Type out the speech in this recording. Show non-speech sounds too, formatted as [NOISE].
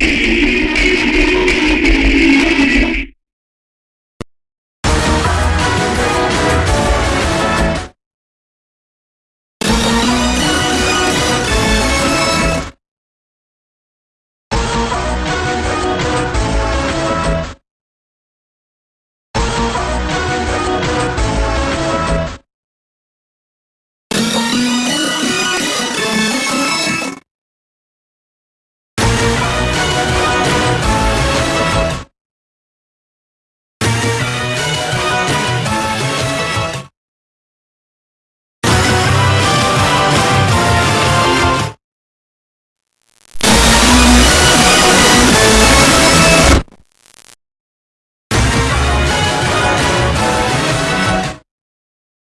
you [CLEARS THROAT]